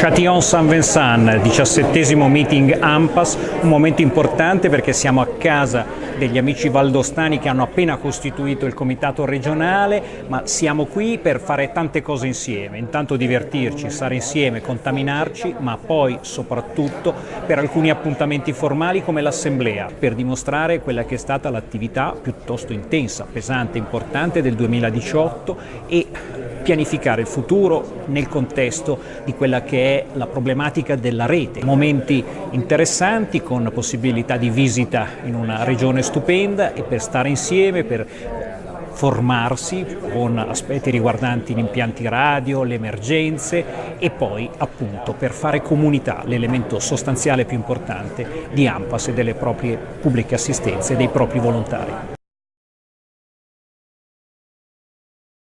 Châtillon Saint-Vincent, diciassettesimo meeting AMPAS, un momento importante perché siamo a casa degli amici valdostani che hanno appena costituito il comitato regionale, ma siamo qui per fare tante cose insieme, intanto divertirci, stare insieme, contaminarci, ma poi soprattutto per alcuni appuntamenti formali come l'assemblea, per dimostrare quella che è stata l'attività piuttosto intensa, pesante, importante del 2018 e pianificare il futuro nel contesto di quella che è la problematica della rete. Momenti interessanti con possibilità di visita in una regione stupenda e per stare insieme, per formarsi con aspetti riguardanti gli impianti radio, le emergenze e poi appunto per fare comunità, l'elemento sostanziale più importante di AMPAS e delle proprie pubbliche assistenze e dei propri volontari.